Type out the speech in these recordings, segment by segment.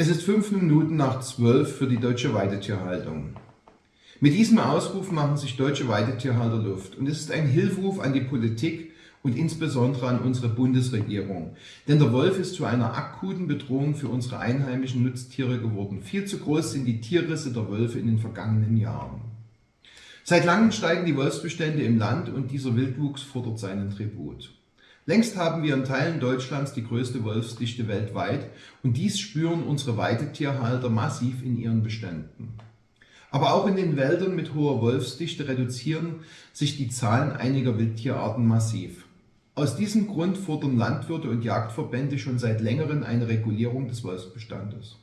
Es ist fünf Minuten nach zwölf für die deutsche Weidetierhaltung. Mit diesem Ausruf machen sich deutsche Weidetierhalter Luft und es ist ein Hilferuf an die Politik und insbesondere an unsere Bundesregierung. Denn der Wolf ist zu einer akuten Bedrohung für unsere einheimischen Nutztiere geworden. Viel zu groß sind die Tierrisse der Wölfe in den vergangenen Jahren. Seit langem steigen die Wolfsbestände im Land und dieser Wildwuchs fordert seinen Tribut. Längst haben wir in Teilen Deutschlands die größte Wolfsdichte weltweit und dies spüren unsere Weidetierhalter massiv in ihren Beständen. Aber auch in den Wäldern mit hoher Wolfsdichte reduzieren sich die Zahlen einiger Wildtierarten massiv. Aus diesem Grund fordern Landwirte und Jagdverbände schon seit längerem eine Regulierung des Wolfsbestandes.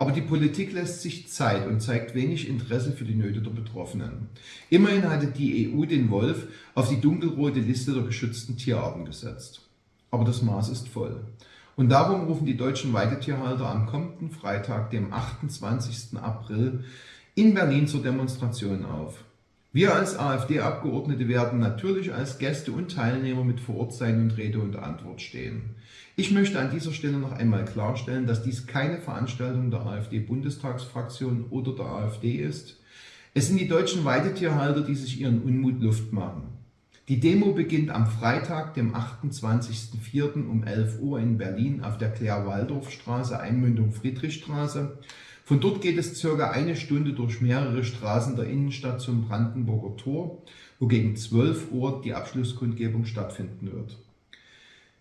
Aber die Politik lässt sich Zeit und zeigt wenig Interesse für die Nöte der Betroffenen. Immerhin hatte die EU den Wolf auf die dunkelrote Liste der geschützten Tierarten gesetzt. Aber das Maß ist voll. Und darum rufen die deutschen Weidetierhalter am kommenden Freitag, dem 28. April, in Berlin zur Demonstration auf. Wir als AfD-Abgeordnete werden natürlich als Gäste und Teilnehmer mit vor Ort sein und Rede und Antwort stehen. Ich möchte an dieser Stelle noch einmal klarstellen, dass dies keine Veranstaltung der AfD-Bundestagsfraktion oder der AfD ist. Es sind die deutschen Weidetierhalter, die sich ihren Unmut Luft machen. Die Demo beginnt am Freitag, dem 28.04. um 11 Uhr in Berlin auf der Claire-Waldorf-Straße, Einmündung Friedrichstraße. Von dort geht es circa eine Stunde durch mehrere Straßen der Innenstadt zum Brandenburger Tor, wo gegen 12 Uhr die Abschlusskundgebung stattfinden wird.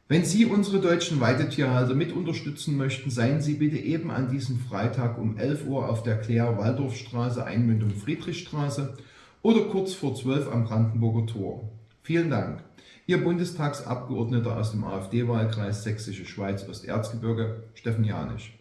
Wenn Sie unsere deutschen Weidetierhalter mit unterstützen möchten, seien Sie bitte eben an diesem Freitag um 11 Uhr auf der Claire-Waldorfstraße, Einmündung Friedrichstraße oder kurz vor 12 am Brandenburger Tor. Vielen Dank. Ihr Bundestagsabgeordneter aus dem AfD-Wahlkreis Sächsische Schweiz Osterzgebirge, Steffen Janisch.